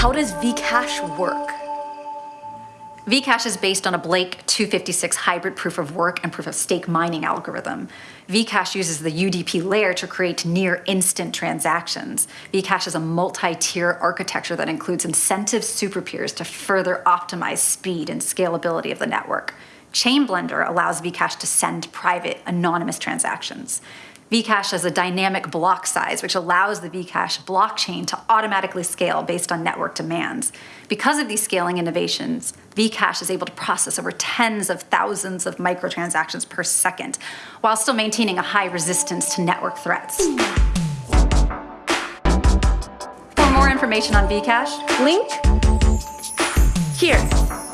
Vcash work? Vcash is based on a Blake 256 hybrid proof of work and proof of stake mining algorithm. Vcash uses the UDP layer to create near instant transactions. Vcash is a multi-tier architecture that includes incentive superpeers to further optimize speed and scalability of the network. Chainblender allows Vcash to send private, anonymous transactions. Vcash has a dynamic block size, which allows the Vcash blockchain to automatically scale based on network demands. Because of these scaling innovations, Vcash is able to process over tens of thousands of microtransactions per second, while still maintaining a high resistance to network threats. For more information on Vcash, Link here.